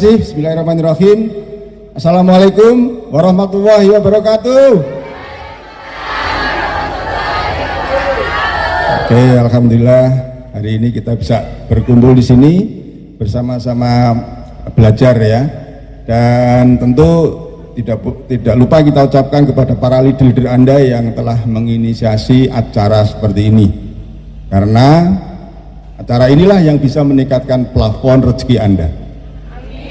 kasih. Bismillahirrahmanirrahim. Assalamualaikum warahmatullahi wabarakatuh. Oke, alhamdulillah hari ini kita bisa berkumpul di sini bersama-sama belajar ya. Dan tentu tidak tidak lupa kita ucapkan kepada para leader-leader Anda yang telah menginisiasi acara seperti ini. Karena acara inilah yang bisa meningkatkan plafon rezeki Anda.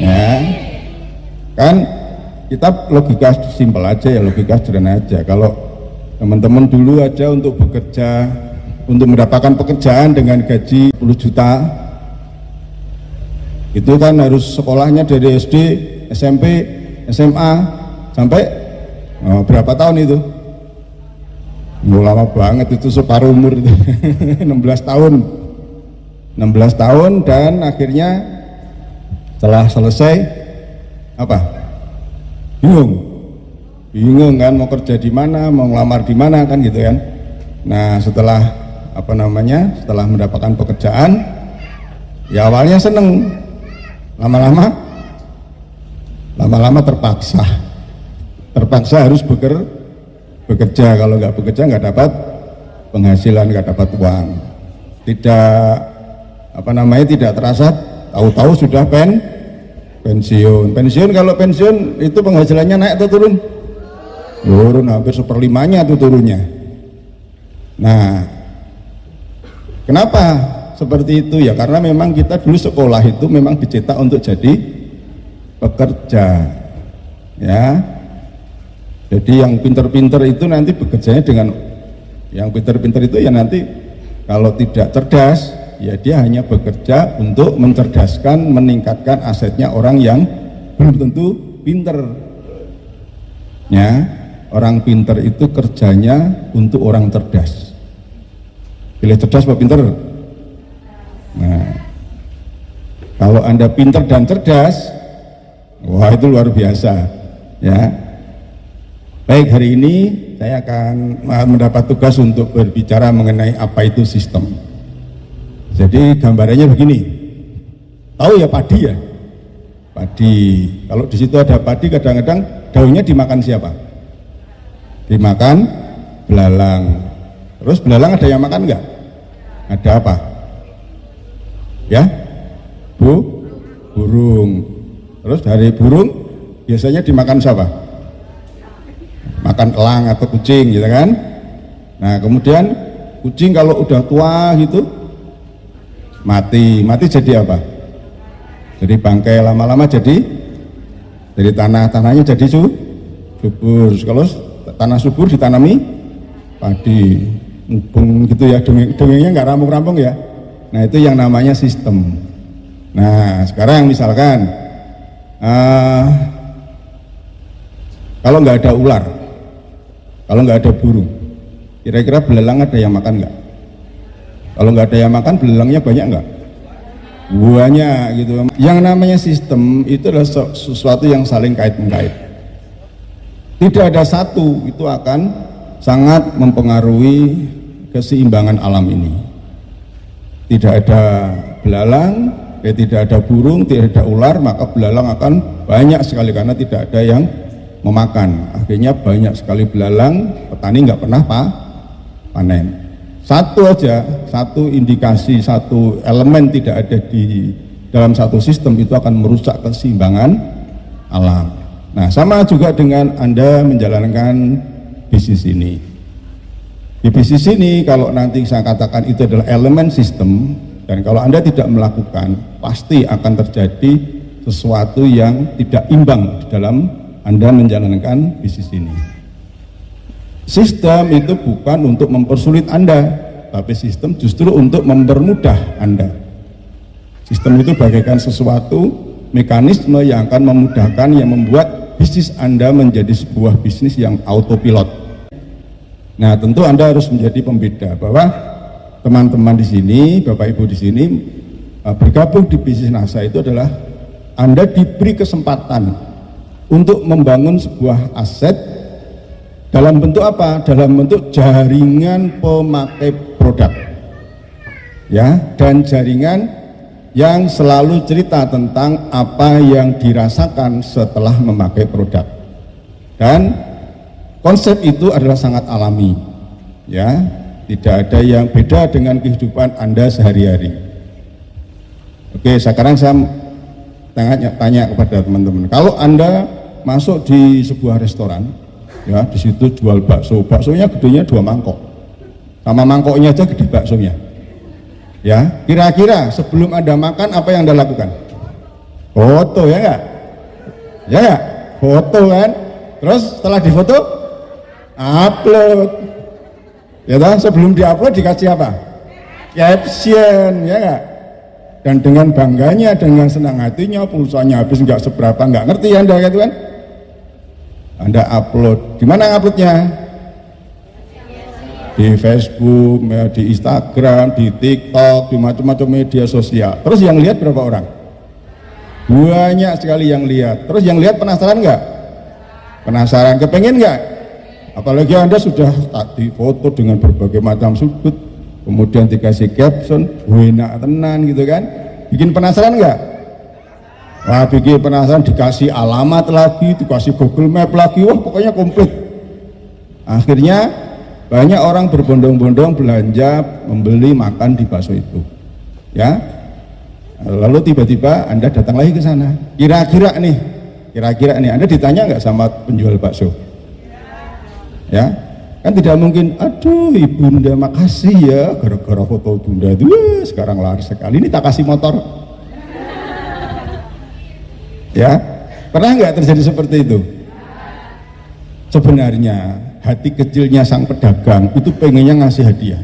Ya. Kan kita logika simpel aja ya, logika sederhana aja. Kalau teman-teman dulu aja untuk bekerja untuk mendapatkan pekerjaan dengan gaji 10 juta itu kan harus sekolahnya dari SD, SMP, SMA sampai oh, berapa tahun itu? Oh, lama banget itu separuh umur itu 16 tahun 16 tahun dan akhirnya setelah selesai apa? Bingung. Bingung kan mau kerja di mana mau ngelamar di mana kan gitu kan. Nah setelah apa namanya setelah mendapatkan pekerjaan ya awalnya seneng. Lama-lama lama-lama terpaksa. Terpaksa harus beker, bekerja. Kalau nggak bekerja nggak dapat penghasilan nggak dapat uang. Tidak apa namanya tidak terasa tahu-tahu sudah pen pensiun. Pensiun kalau pensiun itu penghasilannya naik atau turun? Turun hampir seperlimanya tuh turunnya. Nah kenapa seperti itu? Ya karena memang kita dulu sekolah itu memang dicetak untuk jadi pekerja ya. Jadi yang pinter-pinter itu nanti bekerjanya dengan yang pinter-pinter itu ya nanti kalau tidak cerdas ya dia hanya bekerja untuk mencerdaskan meningkatkan asetnya orang yang belum tentu pinter. Ya orang pinter itu kerjanya untuk orang cerdas. Pilih cerdas apa pinter? Nah kalau anda pinter dan cerdas wah itu luar biasa ya. Baik, hari ini saya akan mendapat tugas untuk berbicara mengenai apa itu sistem. Jadi gambarannya begini, tahu ya padi ya? Padi, kalau di situ ada padi kadang-kadang daunnya dimakan siapa? Dimakan belalang. Terus belalang ada yang makan nggak? Ada apa? Ya, bu, burung. Terus dari burung biasanya dimakan siapa? makan elang atau kucing gitu kan nah kemudian kucing kalau udah tua gitu mati. Mati jadi apa? Jadi bangkai lama-lama jadi dari tanah. Tanahnya jadi su, subur. Kalau tanah subur ditanami padi. Ngubung gitu ya. Dongeng, dongengnya nggak rampung-rampung ya. Nah itu yang namanya sistem. Nah sekarang misalkan uh, kalau nggak ada ular kalau nggak ada burung kira-kira belalang ada yang makan nggak kalau nggak ada yang makan belalangnya banyak nggak? Banyak gitu. Yang namanya sistem itu adalah sesuatu yang saling kait mengkait tidak ada satu itu akan sangat mempengaruhi keseimbangan alam ini. Tidak ada belalang eh, tidak ada burung, tidak ada ular maka belalang akan banyak sekali karena tidak ada yang memakan. Akhirnya banyak sekali belalang petani nggak pernah pa, panen satu aja satu indikasi satu elemen tidak ada di dalam satu sistem itu akan merusak keseimbangan alam nah sama juga dengan anda menjalankan bisnis ini di bisnis ini kalau nanti saya katakan itu adalah elemen sistem dan kalau anda tidak melakukan pasti akan terjadi sesuatu yang tidak imbang di dalam anda menjalankan bisnis ini. Sistem itu bukan untuk mempersulit Anda, tapi sistem justru untuk mempermudah Anda. Sistem itu bagaikan sesuatu mekanisme yang akan memudahkan yang membuat bisnis Anda menjadi sebuah bisnis yang autopilot. Nah, tentu Anda harus menjadi pembeda bahwa teman-teman di sini, Bapak Ibu di sini eh, bergabung di bisnis NASA itu adalah Anda diberi kesempatan untuk membangun sebuah aset dalam bentuk apa? Dalam bentuk jaringan pemakai produk. Ya, dan jaringan yang selalu cerita tentang apa yang dirasakan setelah memakai produk. Dan konsep itu adalah sangat alami. Ya, tidak ada yang beda dengan kehidupan Anda sehari-hari. Oke, sekarang saya tanya, tanya kepada teman-teman. Kalau Anda masuk di sebuah restoran, ya di situ jual bakso, baksonya gedenya dua mangkok, sama mangkoknya aja gede baksonya. Ya, kira-kira sebelum Anda makan apa yang Anda lakukan? Foto ya enggak? Ya enggak? Foto kan? Terus setelah difoto, upload. Ya toh, sebelum diupload dikasih apa? Caption, ya enggak? Dan dengan bangganya, dengan senang hatinya, pulsanya habis nggak seberapa, nggak ngerti Anda gitu kan? Anda upload. Di mana uploadnya? Di Facebook, di Instagram, di TikTok, di macam-macam media sosial. Terus yang lihat berapa orang? Banyak sekali yang lihat. Terus yang lihat penasaran nggak? Penasaran, kepengen nggak? Apalagi Anda sudah tadi foto dengan berbagai macam sudut, kemudian dikasih caption, enak tenan gitu kan? Bikin penasaran nggak? Wah bikin penasaran dikasih alamat lagi, dikasih Google Map lagi, wah pokoknya komplit. Akhirnya banyak orang berbondong-bondong belanja membeli makan di bakso itu. Ya, lalu tiba-tiba Anda datang lagi ke sana. Kira-kira nih, kira-kira nih Anda ditanya nggak sama penjual bakso? Ya, kan tidak mungkin. Aduh, ibunda makasih ya, gara-gara foto bunda itu sekarang laris sekali. Ini tak kasih motor ya? Pernah nggak terjadi seperti itu? Sebenarnya hati kecilnya sang pedagang itu pengennya ngasih hadiah.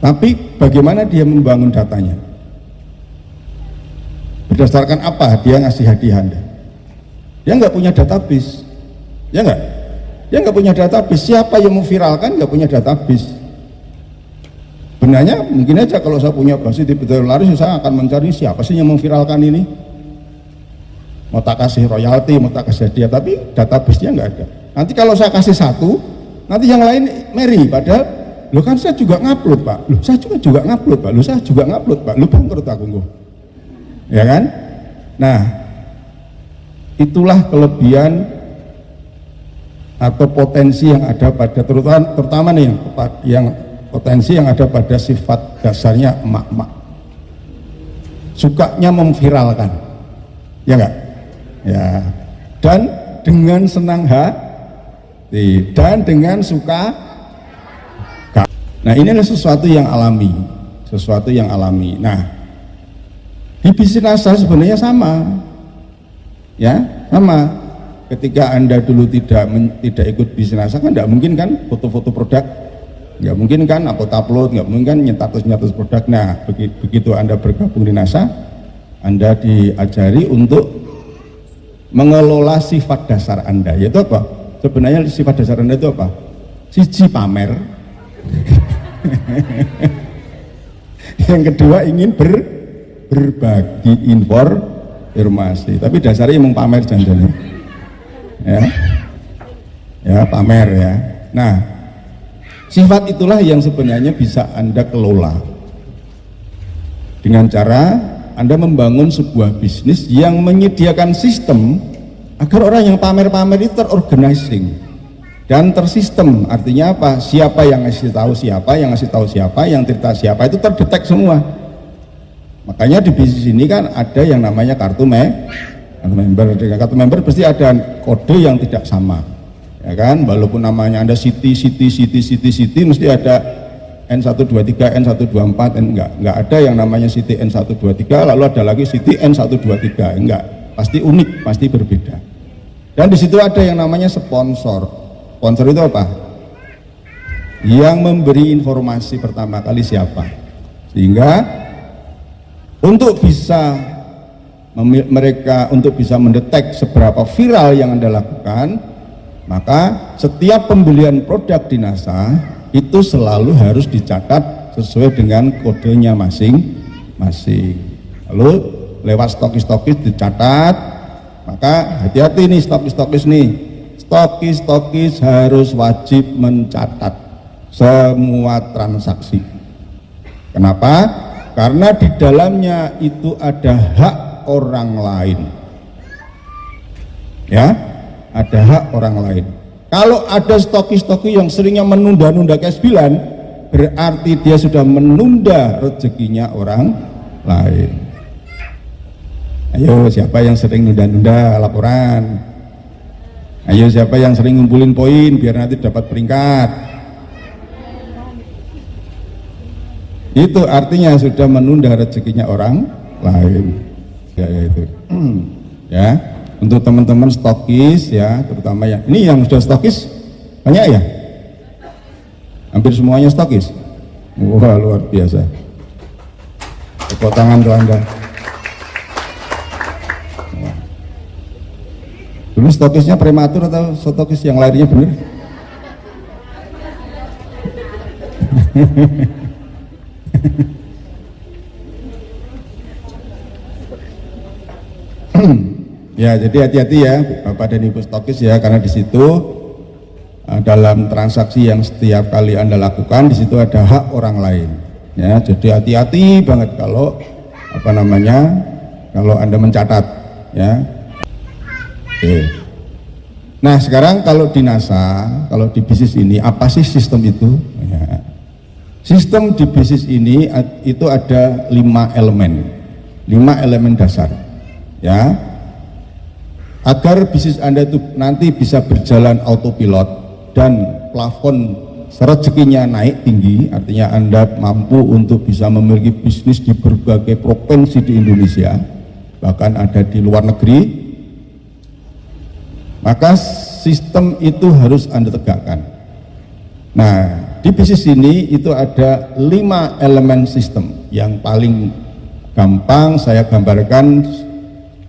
Tapi bagaimana dia membangun datanya? Berdasarkan apa dia ngasih hadiah anda? Dia nggak punya database. Ya nggak? Dia nggak punya database. Siapa yang memviralkan nggak punya database. Benarnya mungkin aja kalau saya punya di betul laris saya akan mencari siapa sih yang memviralkan ini mau tak kasih royalti, mau tak kasih hadiah, tapi database-nya nggak ada. Nanti kalau saya kasih satu, nanti yang lain meri, padahal lo kan saya juga ngupload pak, lo saya juga juga ngupload pak, lo saya juga ngupload pak, lo bangkrut aku gue, ya kan? Nah, itulah kelebihan atau potensi yang ada pada terutama, terutama nih yang, yang potensi yang ada pada sifat dasarnya emak-emak. Sukanya memviralkan. Ya enggak ya. Dan dengan senang hati dan dengan suka nah ini adalah sesuatu yang alami sesuatu yang alami. Nah bisnis asal sebenarnya sama. Ya sama. Ketika anda dulu tidak men, tidak ikut bisnis asal kan tidak mungkin kan foto-foto produk? Nggak mungkin kan upload upload nggak mungkin kan nyetatus nyatus produk. Nah begitu anda bergabung di NASA anda diajari untuk mengelola sifat dasar Anda. Yaitu apa? sebenarnya sifat dasar Anda itu apa? siji pamer. Yang kedua ingin ber, berbagi informasi. Tapi dasarnya emang pamer janjinya ya. Ya pamer ya. Nah sifat itulah yang sebenarnya bisa anda kelola. Dengan cara anda membangun sebuah bisnis yang menyediakan sistem agar orang yang pamer-pamer itu terorganizing dan tersistem. Artinya apa? Siapa yang ngasih tahu siapa yang ngasih tahu siapa yang cerita siapa itu terdetek semua. Makanya di bisnis ini kan ada yang namanya kartu me kartu member. Kartu member pasti ada kode yang tidak sama. Ya kan? Walaupun namanya anda city city city city city mesti ada N123, N124, N, enggak, enggak ada yang namanya City N123, lalu ada lagi City N123, enggak, pasti unik, pasti berbeda. Dan di situ ada yang namanya sponsor. Sponsor itu apa? Yang memberi informasi pertama kali siapa. Sehingga untuk bisa mereka untuk bisa mendetek seberapa viral yang Anda lakukan, maka setiap pembelian produk di NASA itu selalu harus dicatat sesuai dengan kodenya masing-masing. Lalu lewat stokis-stokis dicatat, maka hati-hati nih stokis-stokis nih. Stokis-stokis harus wajib mencatat semua transaksi. Kenapa? karena di dalamnya itu ada hak orang lain ya ada hak orang lain kalau ada stoki-stoki yang seringnya menunda-nunda cash bilan berarti dia sudah menunda rezekinya orang lain. Ayo siapa yang sering nunda-nunda laporan? Ayo siapa yang sering ngumpulin poin biar nanti dapat peringkat? Itu artinya sudah menunda rezekinya orang lain. Ya, ya itu. Ya untuk teman-teman stokis ya terutama yang ini yang sudah stokis banyak ya? Hampir semuanya stokis? Wah luar biasa. Tepuk tangan tuh anda. Dulu stokisnya prematur atau stokis yang lahirnya benar ya jadi hati-hati ya Bapak dan Ibu stokis ya karena di situ uh, dalam transaksi yang setiap kali Anda lakukan di situ ada hak orang lain ya jadi hati-hati banget kalau apa namanya kalau Anda mencatat ya Oke. Nah sekarang kalau di NASA kalau di bisnis ini apa sih sistem itu ya. Sistem di bisnis ini itu ada lima elemen, lima elemen dasar, ya. Agar bisnis Anda itu nanti bisa berjalan autopilot dan plafon rezekinya naik tinggi, artinya Anda mampu untuk bisa memiliki bisnis di berbagai provinsi di Indonesia, bahkan ada di luar negeri, maka sistem itu harus Anda tegakkan. Nah, di bisnis ini itu ada lima elemen sistem yang paling gampang saya gambarkan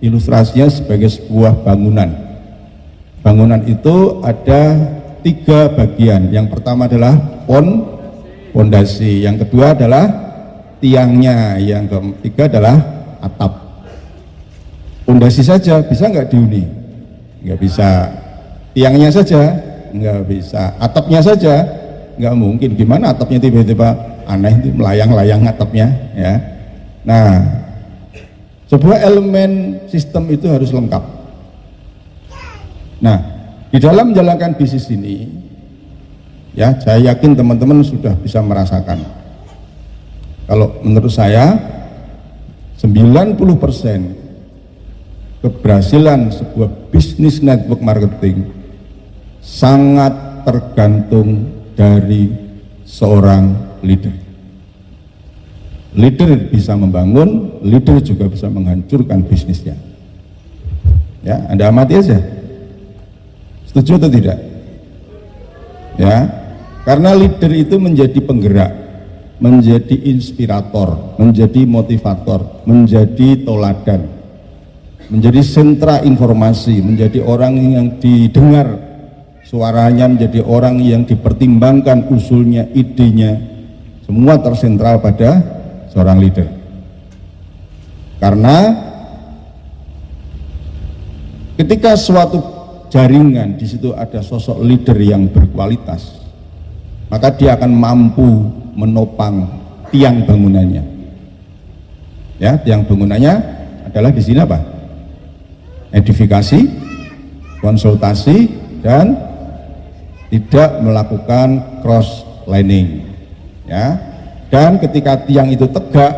ilustrasinya sebagai sebuah bangunan. Bangunan itu ada tiga bagian. Yang pertama adalah pon, pondasi. Yang kedua adalah tiangnya. Yang ketiga adalah atap. Pondasi saja bisa nggak dihuni? Nggak bisa. Tiangnya saja nggak bisa. Atapnya saja nggak mungkin gimana atapnya tiba-tiba aneh itu melayang-layang atapnya ya nah sebuah elemen sistem itu harus lengkap nah di dalam menjalankan bisnis ini ya saya yakin teman-teman sudah bisa merasakan kalau menurut saya 90% keberhasilan sebuah bisnis network marketing sangat tergantung dari seorang leader. Leader bisa membangun, leader juga bisa menghancurkan bisnisnya. Ya, Anda amati aja. Setuju atau tidak? Ya, karena leader itu menjadi penggerak, menjadi inspirator, menjadi motivator, menjadi toladan, menjadi sentra informasi, menjadi orang yang didengar suaranya menjadi orang yang dipertimbangkan usulnya, idenya, semua tersentral pada seorang leader. Karena ketika suatu jaringan di situ ada sosok leader yang berkualitas, maka dia akan mampu menopang tiang bangunannya. Ya, tiang bangunannya adalah di sini apa? Edifikasi, konsultasi, dan tidak melakukan cross lining ya dan ketika tiang itu tegak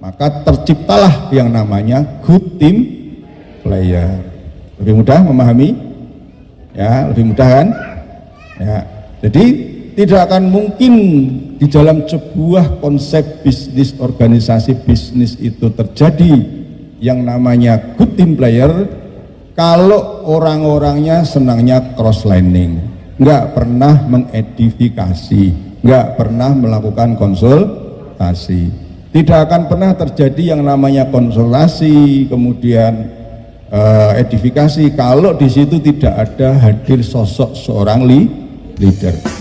maka terciptalah yang namanya good team player. Lebih mudah memahami? Ya lebih mudah kan? Ya jadi tidak akan mungkin di dalam sebuah konsep bisnis organisasi bisnis itu terjadi yang namanya good team player kalau orang-orangnya senangnya cross lining nggak pernah mengedifikasi, nggak pernah melakukan konsultasi. Tidak akan pernah terjadi yang namanya konsultasi, kemudian uh, edifikasi kalau di situ tidak ada hadir sosok seorang li leader.